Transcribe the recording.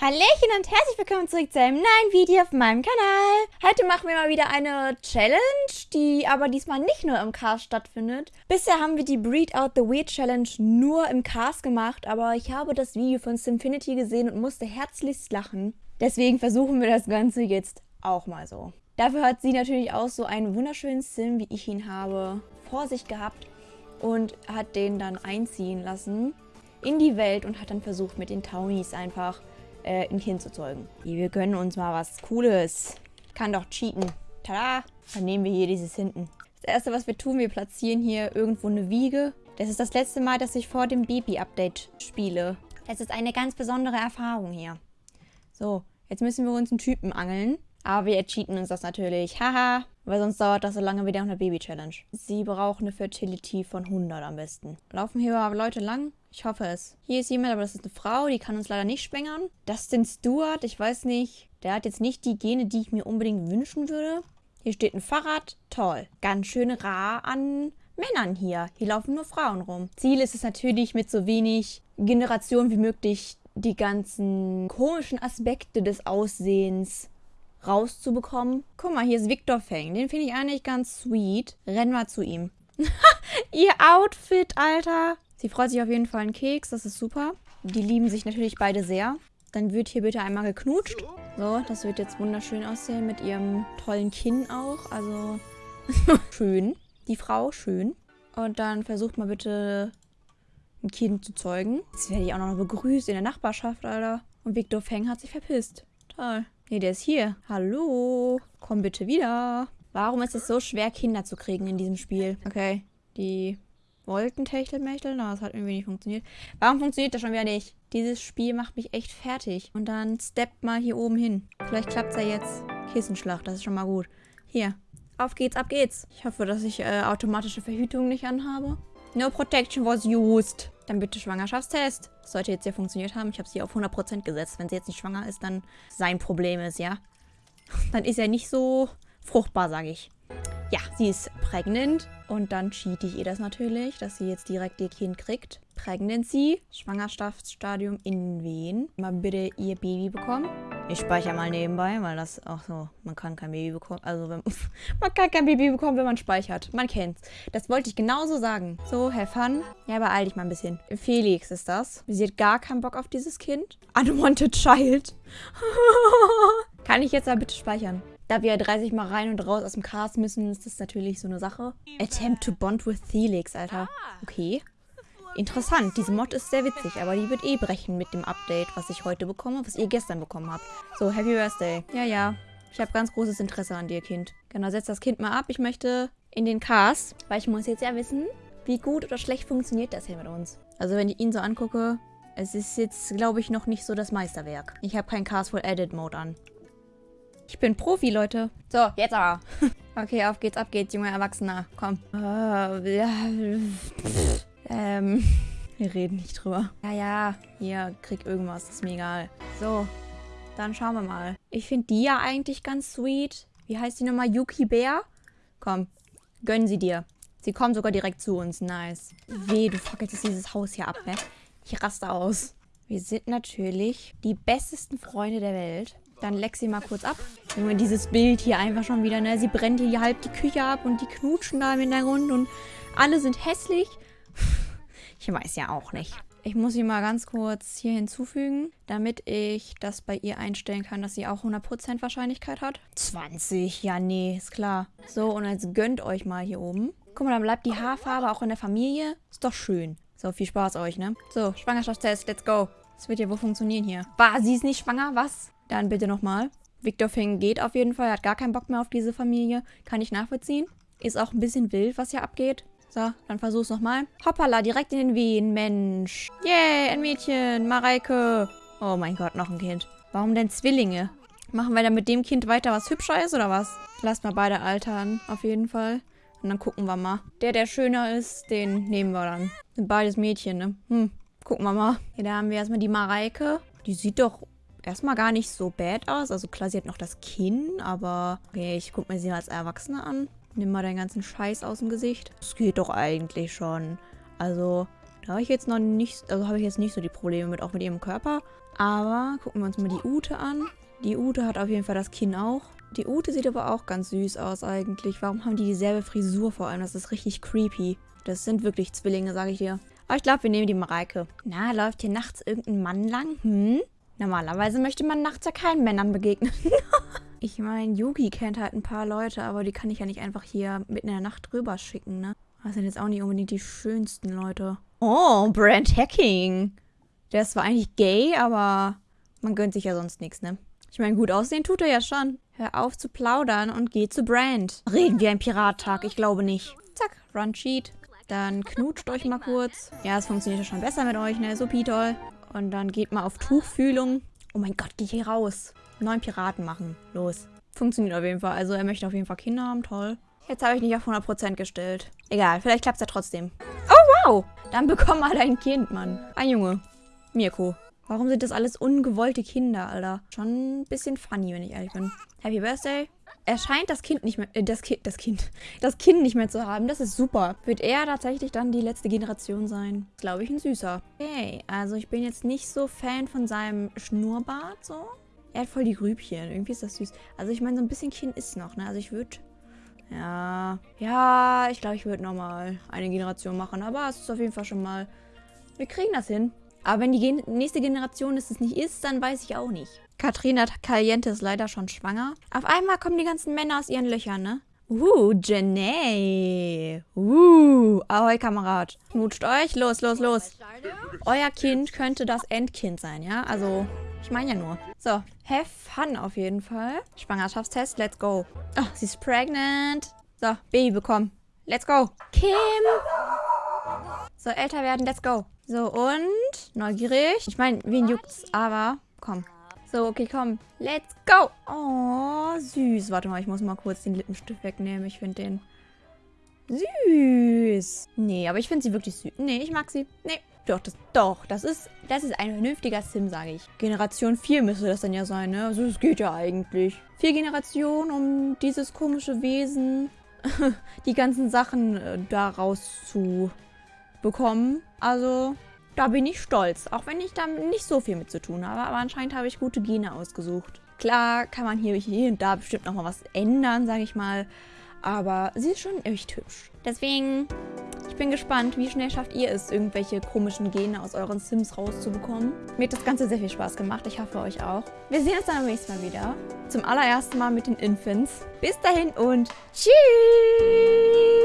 Hallöchen und herzlich willkommen zurück zu einem neuen Video auf meinem Kanal. Heute machen wir mal wieder eine Challenge, die aber diesmal nicht nur im Cast stattfindet. Bisher haben wir die Breed Out the Weird Challenge nur im Cast gemacht, aber ich habe das Video von Simfinity gesehen und musste herzlichst lachen. Deswegen versuchen wir das Ganze jetzt auch mal so. Dafür hat sie natürlich auch so einen wunderschönen Sim, wie ich ihn habe, vor sich gehabt und hat den dann einziehen lassen in die Welt und hat dann versucht mit den Townies einfach äh, ein Kind zu zeugen. Wir gönnen uns mal was Cooles. Kann doch cheaten. Tada! Dann nehmen wir hier dieses hinten. Das erste, was wir tun, wir platzieren hier irgendwo eine Wiege. Das ist das letzte Mal, dass ich vor dem Baby-Update spiele. Es ist eine ganz besondere Erfahrung hier. So, jetzt müssen wir uns einen Typen angeln. Aber wir cheaten uns das natürlich. Haha. Weil sonst dauert das so lange wie nach einer Baby-Challenge. Sie braucht eine Fertility von 100 am besten. Laufen hier aber Leute lang? Ich hoffe es. Hier ist jemand, aber das ist eine Frau, die kann uns leider nicht schwängern. Dustin Stewart, ich weiß nicht. Der hat jetzt nicht die Gene, die ich mir unbedingt wünschen würde. Hier steht ein Fahrrad. Toll. Ganz schön rar an Männern hier. Hier laufen nur Frauen rum. Ziel ist es natürlich, mit so wenig Generation wie möglich die ganzen komischen Aspekte des Aussehens rauszubekommen. Guck mal, hier ist Victor Feng. Den finde ich eigentlich ganz sweet. Rennen wir zu ihm. Ihr Outfit, Alter. Sie freut sich auf jeden Fall einen Keks. Das ist super. Die lieben sich natürlich beide sehr. Dann wird hier bitte einmal geknutscht. So, das wird jetzt wunderschön aussehen mit ihrem tollen Kinn auch. Also, schön. Die Frau, schön. Und dann versucht mal bitte ein Kind zu zeugen. Jetzt werde ich auch noch begrüßt in der Nachbarschaft, Alter. Und Victor Feng hat sich verpisst. Toll. Nee, der ist hier. Hallo. Komm bitte wieder. Warum ist es so schwer, Kinder zu kriegen in diesem Spiel? Okay, die wollten Techtelmechtel. Na, das hat irgendwie nicht funktioniert. Warum funktioniert das schon wieder nicht? Dieses Spiel macht mich echt fertig. Und dann steppt mal hier oben hin. Vielleicht klappt es ja jetzt. Kissenschlacht, das ist schon mal gut. Hier. Auf geht's, ab geht's. Ich hoffe, dass ich äh, automatische Verhütung nicht anhabe. No protection was used. Dann bitte Schwangerschaftstest. Sollte jetzt ja funktioniert haben. Ich habe sie auf 100% gesetzt. Wenn sie jetzt nicht schwanger ist, dann sein Problem ist, ja. Dann ist er nicht so fruchtbar, sage ich. Ja, sie ist pregnant. Und dann cheate ich ihr das natürlich, dass sie jetzt direkt ihr Kind kriegt. Pregnancy, Schwangerschaftsstadium in Wehen. Mal bitte ihr Baby bekommen. Ich speichere mal nebenbei, weil das auch so, man kann kein Baby bekommen. Also, wenn, man kann kein Baby bekommen, wenn man speichert. Man kennt's. Das wollte ich genauso sagen. So, have fun. Ja, beeil dich mal ein bisschen. Felix ist das. Sie hat gar keinen Bock auf dieses Kind. Unwanted Child. kann ich jetzt aber bitte speichern? Da wir 30 Mal rein und raus aus dem Cast müssen, ist das natürlich so eine Sache. Attempt to bond with Felix, Alter. Okay. Interessant, diese Mod ist sehr witzig, aber die wird eh brechen mit dem Update, was ich heute bekomme, was ihr gestern bekommen habt. So, Happy Birthday. Ja, ja. Ich habe ganz großes Interesse an dir, Kind. Genau, setz das Kind mal ab. Ich möchte in den Cast, weil ich muss jetzt ja wissen, wie gut oder schlecht funktioniert das hier mit uns. Also wenn ich ihn so angucke, es ist jetzt, glaube ich, noch nicht so das Meisterwerk. Ich habe keinen Cast Edit Mode an. Ich bin Profi, Leute. So, jetzt aber. okay, auf geht's, ab geht's, junger Erwachsener. Komm. Äh. Ähm, wir reden nicht drüber. Ja, ja, hier, krieg irgendwas, ist mir egal. So, dann schauen wir mal. Ich finde die ja eigentlich ganz sweet. Wie heißt die nochmal? Yuki Bär? Komm, gönnen sie dir. Sie kommen sogar direkt zu uns. Nice. Weh, du fackelst jetzt dieses Haus hier ab, ne? Ich raste aus. Wir sind natürlich die bestesten Freunde der Welt. Dann leck sie mal kurz ab. Junge, dieses Bild hier einfach schon wieder, ne? Sie brennt hier halb die Küche ab und die knutschen da im Hintergrund und alle sind hässlich. Ich weiß ja auch nicht. Ich muss sie mal ganz kurz hier hinzufügen, damit ich das bei ihr einstellen kann, dass sie auch 100% Wahrscheinlichkeit hat. 20, ja nee, ist klar. So, und jetzt gönnt euch mal hier oben. Guck mal, dann bleibt die Haarfarbe auch in der Familie. Ist doch schön. So, viel Spaß euch, ne? So, Schwangerschaftstest, let's go. Das wird ja wohl funktionieren hier. War, sie ist nicht schwanger, was? Dann bitte nochmal. Victor Fing geht auf jeden Fall, hat gar keinen Bock mehr auf diese Familie. Kann ich nachvollziehen. Ist auch ein bisschen wild, was hier abgeht. So, dann versuch's nochmal. Hoppala, direkt in den Wehen, Mensch. Yay, ein Mädchen, Mareike. Oh mein Gott, noch ein Kind. Warum denn Zwillinge? Machen wir dann mit dem Kind weiter, was hübscher ist, oder was? Lasst mal beide altern, auf jeden Fall. Und dann gucken wir mal. Der, der schöner ist, den nehmen wir dann. Sind beides Mädchen, ne? Hm, gucken wir mal. Hier, da haben wir erstmal die Mareike. Die sieht doch erstmal gar nicht so bad aus. Also klar, sie hat noch das Kinn, aber... Okay, ich guck mir sie als Erwachsene an. Nimm mal deinen ganzen Scheiß aus dem Gesicht. Das geht doch eigentlich schon. Also, da habe ich jetzt noch nicht, also habe ich jetzt nicht so die Probleme mit, auch mit ihrem Körper. Aber gucken wir uns mal die Ute an. Die Ute hat auf jeden Fall das Kinn auch. Die Ute sieht aber auch ganz süß aus eigentlich. Warum haben die dieselbe Frisur vor allem? Das ist richtig creepy. Das sind wirklich Zwillinge, sage ich dir. Aber ich glaube, wir nehmen die Mareike. Na, läuft hier nachts irgendein Mann lang? Hm? Normalerweise möchte man nachts ja keinen Männern begegnen. ich meine, Yugi kennt halt ein paar Leute, aber die kann ich ja nicht einfach hier mitten in der Nacht rüber schicken, ne? Das sind jetzt auch nicht unbedingt die schönsten Leute. Oh, Brand Hacking. Der ist zwar eigentlich gay, aber man gönnt sich ja sonst nichts, ne? Ich meine, gut aussehen tut er ja schon. Hör auf zu plaudern und geh zu Brand. Reden wir ein Pirattag? Ich glaube nicht. Zack, Run Cheat. Dann knutscht euch mal kurz. Ja, es funktioniert ja schon besser mit euch, ne? So toll. Und dann geht mal auf Tuchfühlung. Oh mein Gott, geh hier raus. Neun Piraten machen. Los. Funktioniert auf jeden Fall. Also er möchte auf jeden Fall Kinder haben. Toll. Jetzt habe ich nicht auf 100% gestellt. Egal, vielleicht klappt es ja trotzdem. Oh, wow. Dann bekomm mal dein Kind, Mann. Ein Junge. Mirko. Warum sind das alles ungewollte Kinder, Alter? Schon ein bisschen funny, wenn ich ehrlich bin. Happy Birthday. Er scheint das Kind nicht mehr, äh, das Kind, das Kind, das Kind nicht mehr zu haben. Das ist super. Wird er tatsächlich dann die letzte Generation sein? Glaube ich, ein Süßer. Okay, also ich bin jetzt nicht so Fan von seinem Schnurrbart, so. Er hat voll die Grübchen. Irgendwie ist das süß. Also ich meine, so ein bisschen Kind ist noch, ne? Also ich würde... Ja, ja, ich glaube, ich würde nochmal eine Generation machen. Aber es ist auf jeden Fall schon mal... Wir kriegen das hin. Aber wenn die Gen nächste Generation es nicht ist, dann weiß ich auch nicht. Katrina Caliente ist leider schon schwanger. Auf einmal kommen die ganzen Männer aus ihren Löchern, ne? Uh, Jenny. Uh, ahoi, Kamerad. Knutscht euch. Los, los, los. Euer Kind könnte das Endkind sein, ja? Also, ich meine ja nur. So, have fun auf jeden Fall. Schwangerschaftstest, let's go. Oh, sie ist pregnant. So, Baby bekommen. Let's go. Kim. So, älter werden, let's go. So, und neugierig. Ich meine, wen juckt's? Aber, komm. So, okay, komm. Let's go. Oh, süß. Warte mal, ich muss mal kurz den Lippenstift wegnehmen. Ich finde den süß. Nee, aber ich finde sie wirklich süß. Nee, ich mag sie. Nee, doch, das, doch, das ist, das ist ein vernünftiger Sim, sage ich. Generation 4 müsste das dann ja sein, ne? Also, es geht ja eigentlich. Vier Generationen, um dieses komische Wesen, die ganzen Sachen äh, daraus zu bekommen. Also, da bin ich stolz. Auch wenn ich da nicht so viel mit zu tun habe. Aber anscheinend habe ich gute Gene ausgesucht. Klar kann man hier, hier und da bestimmt nochmal was ändern, sage ich mal. Aber sie ist schon echt hübsch. Deswegen, ich bin gespannt, wie schnell schafft ihr es, irgendwelche komischen Gene aus euren Sims rauszubekommen. Mir hat das Ganze sehr viel Spaß gemacht. Ich hoffe, euch auch. Wir sehen uns dann beim nächsten Mal wieder. Zum allerersten Mal mit den Infants. Bis dahin und tschüss!